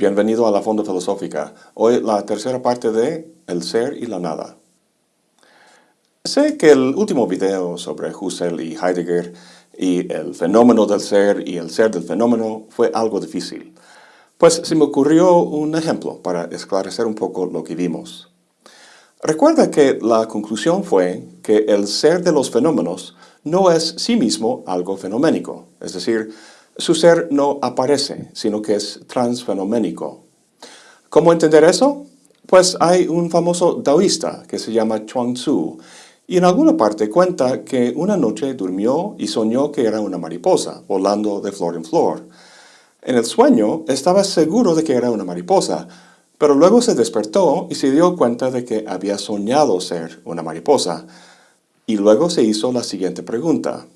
bienvenido a la Fonda Filosófica. Hoy la tercera parte de El ser y la nada. Sé que el último video sobre Husserl y Heidegger y el fenómeno del ser y el ser del fenómeno fue algo difícil. Pues se me ocurrió un ejemplo para esclarecer un poco lo que vimos. Recuerda que la conclusión fue que el ser de los fenómenos no es sí mismo algo fenoménico, es decir, su ser no aparece, sino que es transfenoménico. ¿Cómo entender eso? Pues hay un famoso taoísta que se llama Chuang Tzu, y en alguna parte cuenta que una noche durmió y soñó que era una mariposa, volando de flor en flor. En el sueño estaba seguro de que era una mariposa, pero luego se despertó y se dio cuenta de que había soñado ser una mariposa. Y luego se hizo la siguiente pregunta.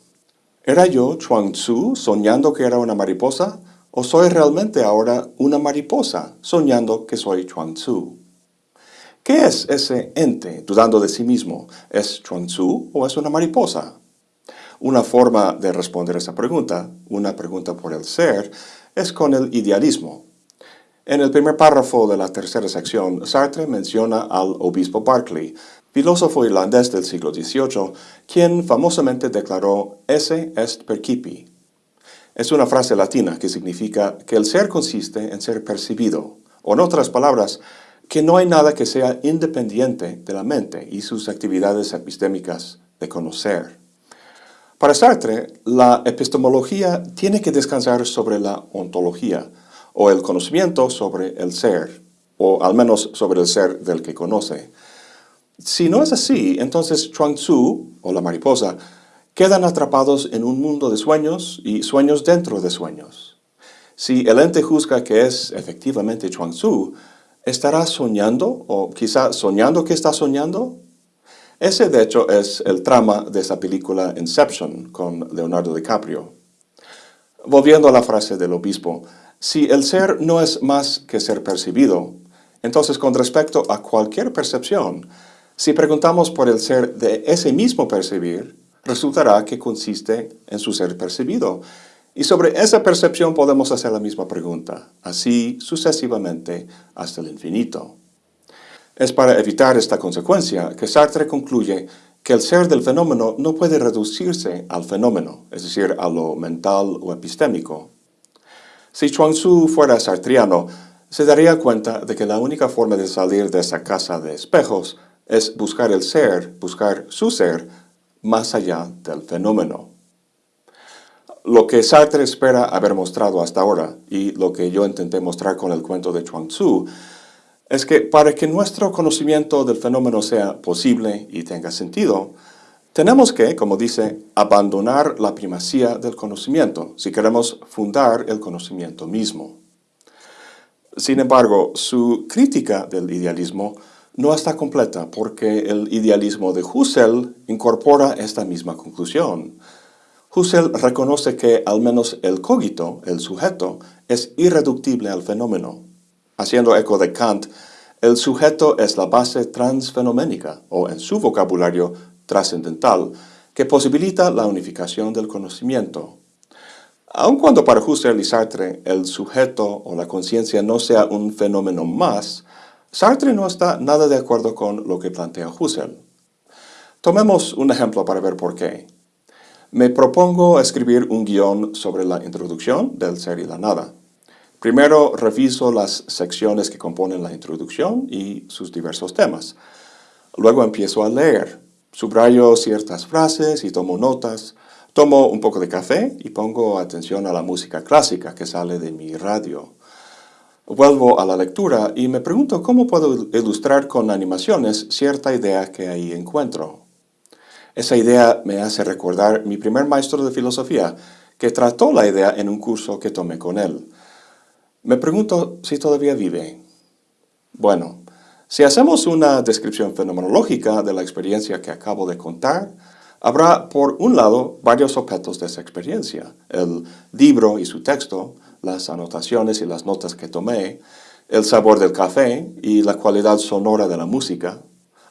¿Era yo Chuang Tzu soñando que era una mariposa? ¿O soy realmente ahora una mariposa soñando que soy Chuang Tzu? ¿Qué es ese ente dudando de sí mismo? ¿Es Chuang Tzu o es una mariposa? Una forma de responder esa pregunta, una pregunta por el ser, es con el idealismo. En el primer párrafo de la tercera sección, Sartre menciona al obispo Berkeley, filósofo irlandés del siglo XVIII, quien famosamente declaró «esse est percipi». Es una frase latina que significa que el ser consiste en ser percibido, o en otras palabras, que no hay nada que sea independiente de la mente y sus actividades epistémicas de conocer. Para Sartre, la epistemología tiene que descansar sobre la ontología, o el conocimiento sobre el ser, o al menos sobre el ser del que conoce. Si no es así, entonces Chuang Tzu, o la mariposa, quedan atrapados en un mundo de sueños y sueños dentro de sueños. Si el ente juzga que es efectivamente Chuang Tzu, ¿estará soñando o quizá soñando que está soñando? Ese de hecho es el trama de esa película Inception con Leonardo DiCaprio. Volviendo a la frase del obispo, si el ser no es más que ser percibido, entonces con respecto a cualquier percepción, si preguntamos por el ser de ese mismo percibir, resultará que consiste en su ser percibido. Y sobre esa percepción podemos hacer la misma pregunta, así sucesivamente hasta el infinito. Es para evitar esta consecuencia que Sartre concluye que el ser del fenómeno no puede reducirse al fenómeno, es decir, a lo mental o epistémico. Si Chuang Tzu fuera sartriano, se daría cuenta de que la única forma de salir de esa casa de espejos es buscar el ser, buscar su ser, más allá del fenómeno. Lo que Sartre espera haber mostrado hasta ahora, y lo que yo intenté mostrar con el cuento de Chuang Tzu, es que para que nuestro conocimiento del fenómeno sea posible y tenga sentido, tenemos que, como dice, abandonar la primacía del conocimiento si queremos fundar el conocimiento mismo. Sin embargo, su crítica del idealismo no está completa porque el idealismo de Husserl incorpora esta misma conclusión. Husserl reconoce que al menos el cogito, el sujeto, es irreductible al fenómeno. Haciendo eco de Kant, el sujeto es la base transfenoménica, o en su vocabulario, trascendental, que posibilita la unificación del conocimiento. Aun cuando para Husserl y Sartre el sujeto o la conciencia no sea un fenómeno más, Sartre no está nada de acuerdo con lo que plantea Husserl. Tomemos un ejemplo para ver por qué. Me propongo escribir un guion sobre la introducción del ser y la nada. Primero reviso las secciones que componen la introducción y sus diversos temas. Luego empiezo a leer. Subrayo ciertas frases y tomo notas. Tomo un poco de café y pongo atención a la música clásica que sale de mi radio. Vuelvo a la lectura y me pregunto cómo puedo ilustrar con animaciones cierta idea que ahí encuentro. Esa idea me hace recordar mi primer maestro de filosofía, que trató la idea en un curso que tomé con él. Me pregunto si todavía vive. Bueno, si hacemos una descripción fenomenológica de la experiencia que acabo de contar, habrá por un lado varios objetos de esa experiencia, el libro y su texto, las anotaciones y las notas que tomé, el sabor del café y la cualidad sonora de la música,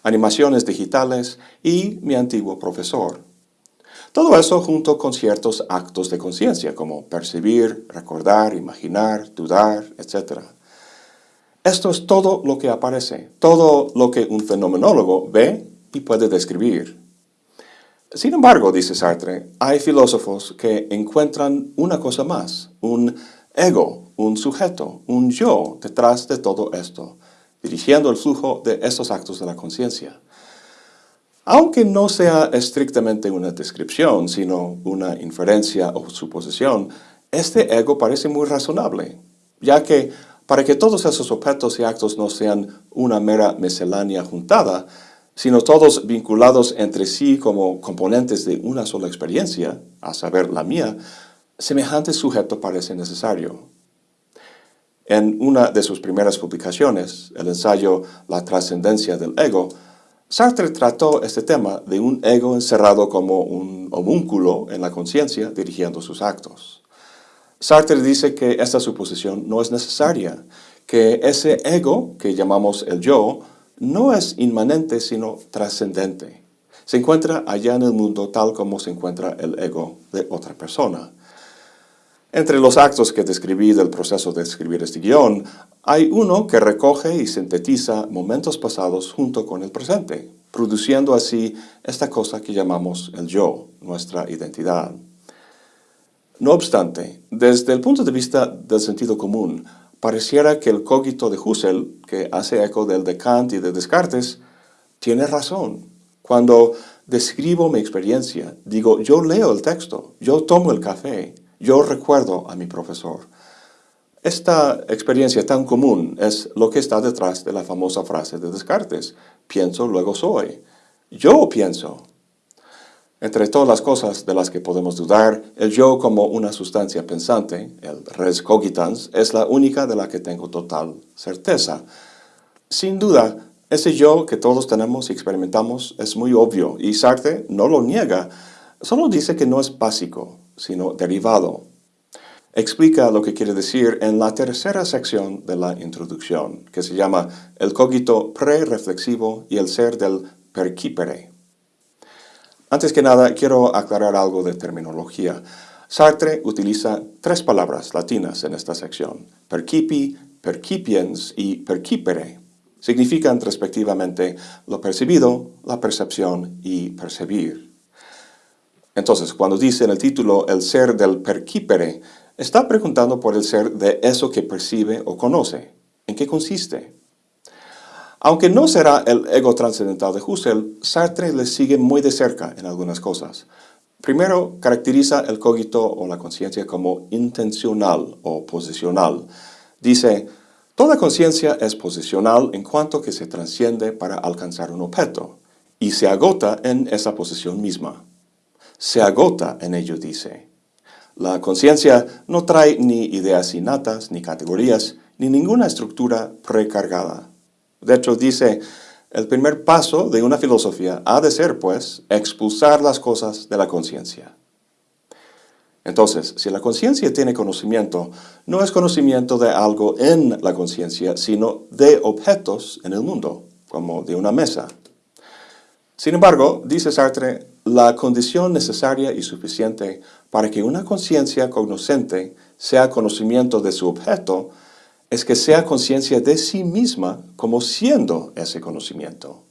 animaciones digitales y mi antiguo profesor. Todo eso junto con ciertos actos de conciencia como percibir, recordar, imaginar, dudar, etc. Esto es todo lo que aparece, todo lo que un fenomenólogo ve y puede describir. Sin embargo, dice Sartre, hay filósofos que encuentran una cosa más, un ego, un sujeto, un yo detrás de todo esto, dirigiendo el flujo de estos actos de la conciencia. Aunque no sea estrictamente una descripción, sino una inferencia o suposición, este ego parece muy razonable, ya que para que todos esos objetos y actos no sean una mera miscelánea juntada, sino todos vinculados entre sí como componentes de una sola experiencia, a saber, la mía, semejante sujeto parece necesario. En una de sus primeras publicaciones, el ensayo La trascendencia del ego, Sartre trató este tema de un ego encerrado como un homúnculo en la conciencia dirigiendo sus actos. Sartre dice que esta suposición no es necesaria, que ese ego que llamamos el yo no es inmanente sino trascendente. Se encuentra allá en el mundo tal como se encuentra el ego de otra persona. Entre los actos que describí del proceso de escribir este guion, hay uno que recoge y sintetiza momentos pasados junto con el presente, produciendo así esta cosa que llamamos el yo, nuestra identidad. No obstante, desde el punto de vista del sentido común, pareciera que el cogito de Husserl, que hace eco del de Kant y de Descartes, tiene razón. Cuando describo mi experiencia, digo, yo leo el texto, yo tomo el café, yo recuerdo a mi profesor. Esta experiencia tan común es lo que está detrás de la famosa frase de Descartes, pienso, luego soy. Yo pienso. Entre todas las cosas de las que podemos dudar, el yo como una sustancia pensante, el res cogitans, es la única de la que tengo total certeza. Sin duda, ese yo que todos tenemos y experimentamos es muy obvio, y Sartre no lo niega, solo dice que no es básico, sino derivado. Explica lo que quiere decir en la tercera sección de la introducción, que se llama el cogito pre-reflexivo y el ser del percipere. Antes que nada, quiero aclarar algo de terminología. Sartre utiliza tres palabras latinas en esta sección, percipi, percipiens y percipere. Significan respectivamente lo percibido, la percepción y percibir. Entonces, cuando dice en el título el ser del percipere, está preguntando por el ser de eso que percibe o conoce. ¿En qué consiste? Aunque no será el ego trascendental de Husserl, Sartre le sigue muy de cerca en algunas cosas. Primero, caracteriza el cogito o la conciencia como intencional o posicional. Dice, toda conciencia es posicional en cuanto que se trasciende para alcanzar un objeto, y se agota en esa posición misma se agota en ello, dice. La conciencia no trae ni ideas innatas, ni categorías, ni ninguna estructura precargada. De hecho, dice, el primer paso de una filosofía ha de ser, pues, expulsar las cosas de la conciencia. Entonces, si la conciencia tiene conocimiento, no es conocimiento de algo en la conciencia, sino de objetos en el mundo, como de una mesa. Sin embargo, dice Sartre, la condición necesaria y suficiente para que una conciencia cognoscente sea conocimiento de su objeto es que sea conciencia de sí misma como siendo ese conocimiento.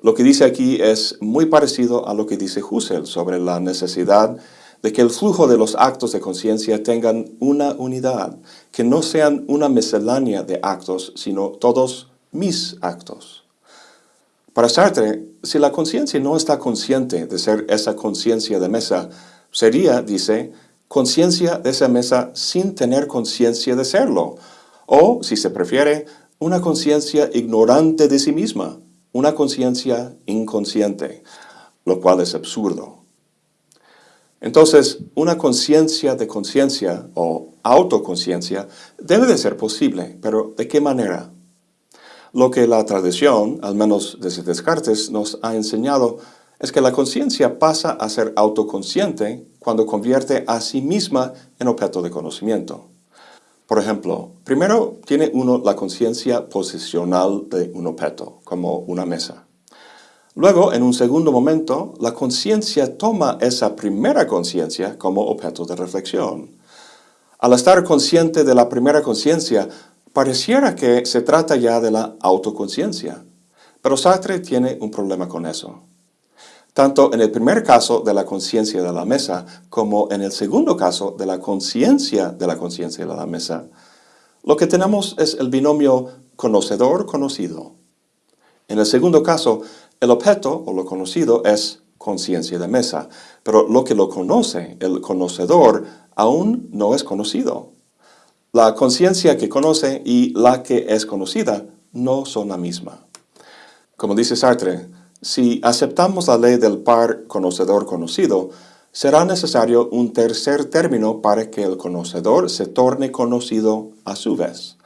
Lo que dice aquí es muy parecido a lo que dice Husserl sobre la necesidad de que el flujo de los actos de conciencia tengan una unidad, que no sean una miscelánea de actos, sino todos mis actos. Para Sartre, si la conciencia no está consciente de ser esa conciencia de mesa, sería, dice, conciencia de esa mesa sin tener conciencia de serlo. O, si se prefiere, una conciencia ignorante de sí misma, una conciencia inconsciente, lo cual es absurdo. Entonces, una conciencia de conciencia o autoconciencia debe de ser posible, pero ¿de qué manera? Lo que la tradición, al menos desde Descartes, nos ha enseñado es que la conciencia pasa a ser autoconsciente cuando convierte a sí misma en objeto de conocimiento. Por ejemplo, primero tiene uno la conciencia posicional de un objeto, como una mesa. Luego, en un segundo momento, la conciencia toma esa primera conciencia como objeto de reflexión. Al estar consciente de la primera conciencia, pareciera que se trata ya de la autoconciencia, pero Sartre tiene un problema con eso. Tanto en el primer caso de la conciencia de la mesa, como en el segundo caso de la conciencia de la conciencia de la mesa, lo que tenemos es el binomio conocedor-conocido. En el segundo caso, el objeto o lo conocido es conciencia de mesa, pero lo que lo conoce, el conocedor, aún no es conocido. La conciencia que conoce y la que es conocida no son la misma. Como dice Sartre, si aceptamos la ley del par conocedor-conocido, será necesario un tercer término para que el conocedor se torne conocido a su vez.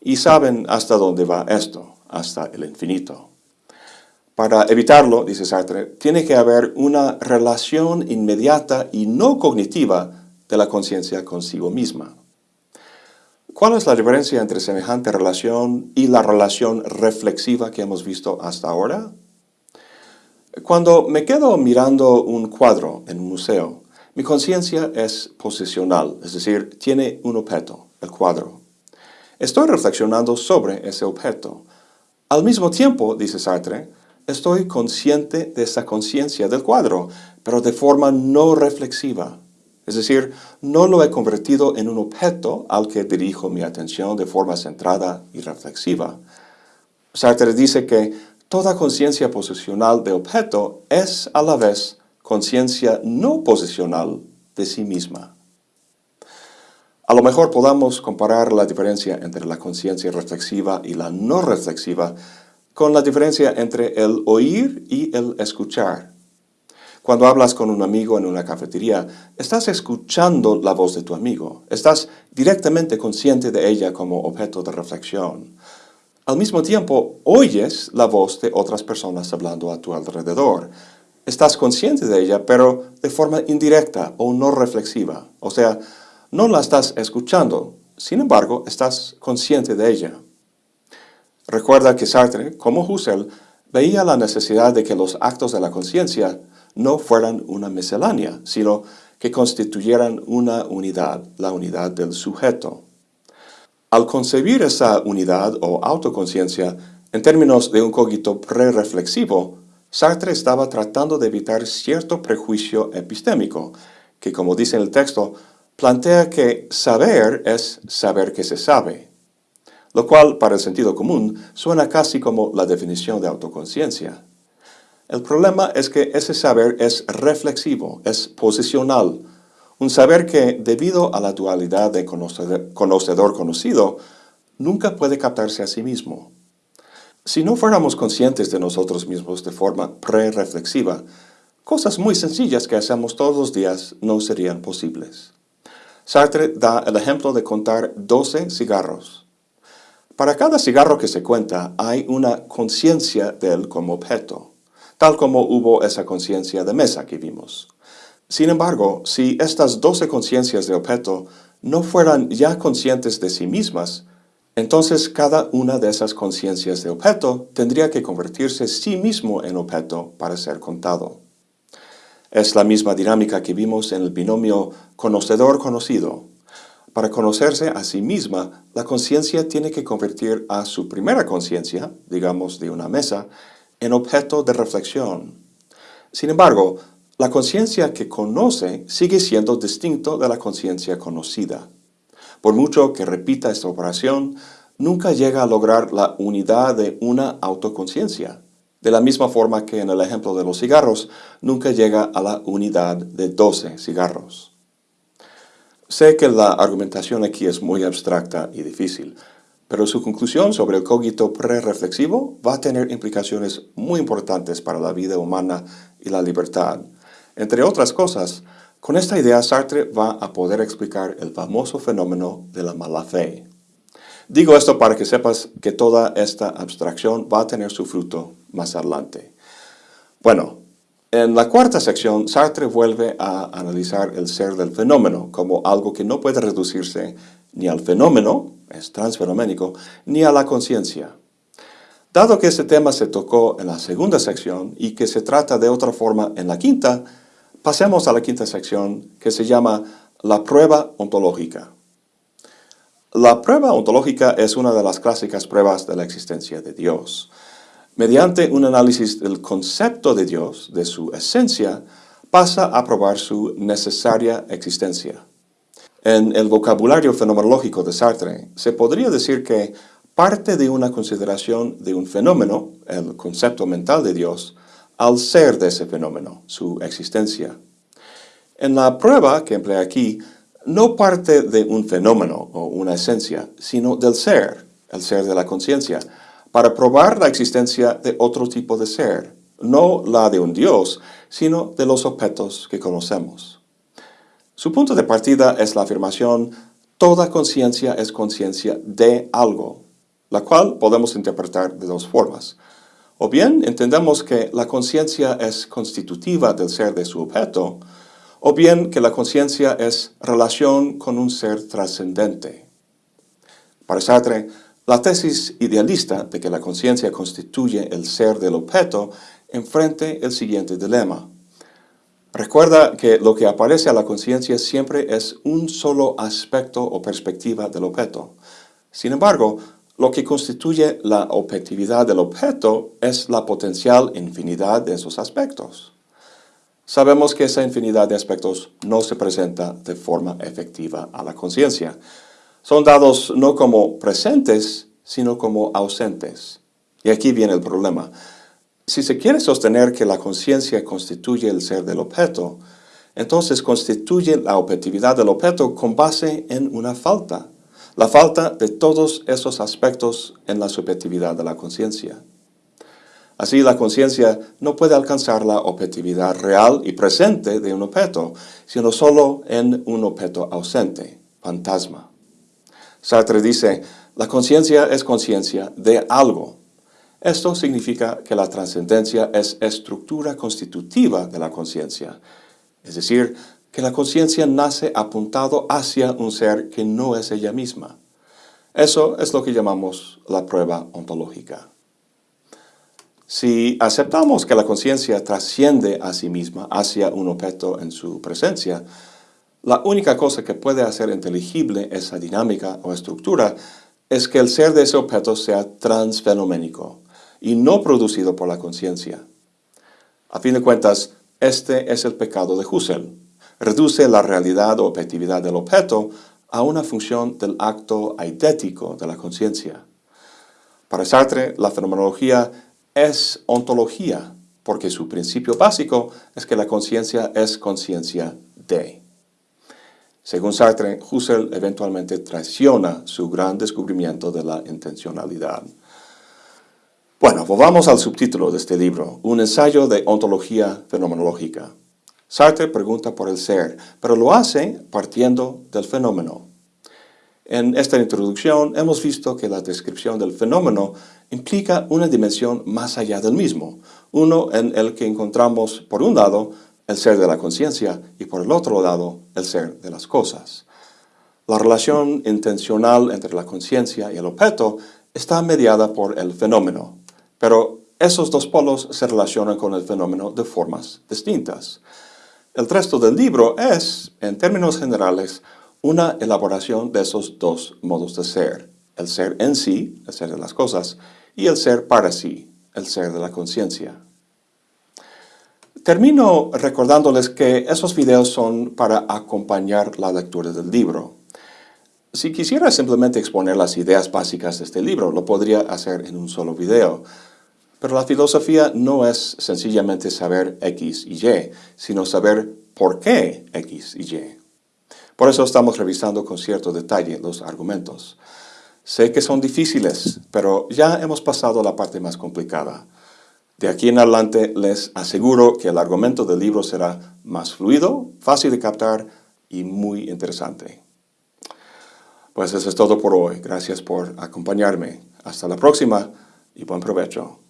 Y saben hasta dónde va esto, hasta el infinito. Para evitarlo, dice Sartre, tiene que haber una relación inmediata y no cognitiva de la conciencia consigo misma. ¿Cuál es la diferencia entre semejante relación y la relación reflexiva que hemos visto hasta ahora? Cuando me quedo mirando un cuadro en un museo, mi conciencia es posicional, es decir, tiene un objeto, el cuadro. Estoy reflexionando sobre ese objeto. Al mismo tiempo, dice Sartre, estoy consciente de esa conciencia del cuadro, pero de forma no reflexiva. Es decir, no lo he convertido en un objeto al que dirijo mi atención de forma centrada y reflexiva. Sartre dice que toda conciencia posicional de objeto es a la vez conciencia no posicional de sí misma. A lo mejor podamos comparar la diferencia entre la conciencia reflexiva y la no reflexiva con la diferencia entre el oír y el escuchar. Cuando hablas con un amigo en una cafetería, estás escuchando la voz de tu amigo. Estás directamente consciente de ella como objeto de reflexión. Al mismo tiempo, oyes la voz de otras personas hablando a tu alrededor. Estás consciente de ella, pero de forma indirecta o no reflexiva. O sea, no la estás escuchando, sin embargo, estás consciente de ella. Recuerda que Sartre, como Husserl, veía la necesidad de que los actos de la conciencia no fueran una miscelánea, sino que constituyeran una unidad, la unidad del sujeto. Al concebir esa unidad o autoconciencia en términos de un cogito pre-reflexivo, Sartre estaba tratando de evitar cierto prejuicio epistémico, que como dice en el texto, plantea que saber es saber que se sabe, lo cual para el sentido común suena casi como la definición de autoconciencia. El problema es que ese saber es reflexivo, es posicional, un saber que, debido a la dualidad de conocedor-conocido, nunca puede captarse a sí mismo. Si no fuéramos conscientes de nosotros mismos de forma pre-reflexiva, cosas muy sencillas que hacemos todos los días no serían posibles. Sartre da el ejemplo de contar 12 cigarros. Para cada cigarro que se cuenta hay una conciencia de él como objeto, tal como hubo esa conciencia de mesa que vimos. Sin embargo, si estas doce conciencias de objeto no fueran ya conscientes de sí mismas, entonces cada una de esas conciencias de objeto tendría que convertirse sí mismo en objeto para ser contado. Es la misma dinámica que vimos en el binomio conocedor-conocido, para conocerse a sí misma, la conciencia tiene que convertir a su primera conciencia, digamos de una mesa, en objeto de reflexión. Sin embargo, la conciencia que conoce sigue siendo distinto de la conciencia conocida. Por mucho que repita esta operación, nunca llega a lograr la unidad de una autoconciencia. De la misma forma que en el ejemplo de los cigarros, nunca llega a la unidad de 12 cigarros. Sé que la argumentación aquí es muy abstracta y difícil, pero su conclusión sobre el cogito pre-reflexivo va a tener implicaciones muy importantes para la vida humana y la libertad. Entre otras cosas, con esta idea Sartre va a poder explicar el famoso fenómeno de la mala fe. Digo esto para que sepas que toda esta abstracción va a tener su fruto más adelante. Bueno, en la cuarta sección, Sartre vuelve a analizar el ser del fenómeno como algo que no puede reducirse ni al fenómeno, es transfenoménico, ni a la conciencia. Dado que este tema se tocó en la segunda sección y que se trata de otra forma en la quinta, pasemos a la quinta sección que se llama la prueba ontológica. La prueba ontológica es una de las clásicas pruebas de la existencia de Dios. Mediante un análisis del concepto de Dios, de su esencia, pasa a probar su necesaria existencia. En el vocabulario fenomenológico de Sartre, se podría decir que parte de una consideración de un fenómeno, el concepto mental de Dios, al ser de ese fenómeno, su existencia. En la prueba que emplea aquí, no parte de un fenómeno o una esencia, sino del ser, el ser de la conciencia, para probar la existencia de otro tipo de ser, no la de un Dios, sino de los objetos que conocemos. Su punto de partida es la afirmación toda conciencia es conciencia de algo, la cual podemos interpretar de dos formas. O bien entendemos que la conciencia es constitutiva del ser de su objeto, o bien que la conciencia es relación con un ser trascendente. Para Sartre, la tesis idealista de que la conciencia constituye el ser del objeto enfrente el siguiente dilema. Recuerda que lo que aparece a la conciencia siempre es un solo aspecto o perspectiva del objeto. Sin embargo, lo que constituye la objetividad del objeto es la potencial infinidad de esos aspectos. Sabemos que esa infinidad de aspectos no se presenta de forma efectiva a la conciencia. Son dados no como presentes, sino como ausentes. Y aquí viene el problema. Si se quiere sostener que la conciencia constituye el ser del objeto, entonces constituye la objetividad del objeto con base en una falta, la falta de todos esos aspectos en la subjetividad de la conciencia. Así la conciencia no puede alcanzar la objetividad real y presente de un objeto, sino solo en un objeto ausente, fantasma. Sartre dice, la conciencia es conciencia de algo. Esto significa que la trascendencia es estructura constitutiva de la conciencia, es decir, que la conciencia nace apuntado hacia un ser que no es ella misma. Eso es lo que llamamos la prueba ontológica. Si aceptamos que la conciencia trasciende a sí misma hacia un objeto en su presencia, la única cosa que puede hacer inteligible esa dinámica o estructura es que el ser de ese objeto sea transfenoménico y no producido por la conciencia. A fin de cuentas, este es el pecado de Husserl. Reduce la realidad o objetividad del objeto a una función del acto eidético de la conciencia. Para Sartre, la fenomenología es ontología, porque su principio básico es que la conciencia es conciencia de. Según Sartre, Husserl eventualmente traiciona su gran descubrimiento de la intencionalidad. Bueno, volvamos al subtítulo de este libro, un ensayo de ontología fenomenológica. Sartre pregunta por el ser, pero lo hace partiendo del fenómeno. En esta introducción hemos visto que la descripción del fenómeno implica una dimensión más allá del mismo, uno en el que encontramos, por un lado, el ser de la conciencia y por el otro lado, el ser de las cosas. La relación intencional entre la conciencia y el objeto está mediada por el fenómeno, pero esos dos polos se relacionan con el fenómeno de formas distintas. El resto del libro es, en términos generales, una elaboración de esos dos modos de ser, el ser en sí, el ser de las cosas, y el ser para sí, el ser de la conciencia. Termino recordándoles que esos videos son para acompañar la lectura del libro. Si quisiera simplemente exponer las ideas básicas de este libro, lo podría hacer en un solo video. Pero la filosofía no es sencillamente saber X y Y, sino saber por qué X y Y. Por eso estamos revisando con cierto detalle los argumentos. Sé que son difíciles, pero ya hemos pasado la parte más complicada. De aquí en adelante les aseguro que el argumento del libro será más fluido, fácil de captar y muy interesante. Pues eso es todo por hoy. Gracias por acompañarme. Hasta la próxima y buen provecho.